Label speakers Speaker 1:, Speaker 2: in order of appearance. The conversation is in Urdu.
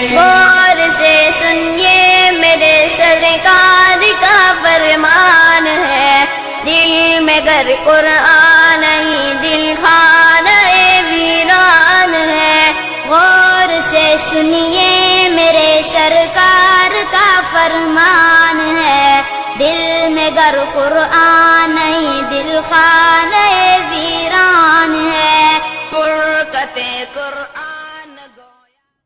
Speaker 1: غور سے سنیے میرے سرکار کا فرمان ہے۔ دل میں گر قرآن ہی دل خانہ ویران ہے۔ غور سے سنیے میرے سرکار کا فرمان ہے۔ دل میں گر قرآن ہی دل خانہ ویران ہے۔ قرآن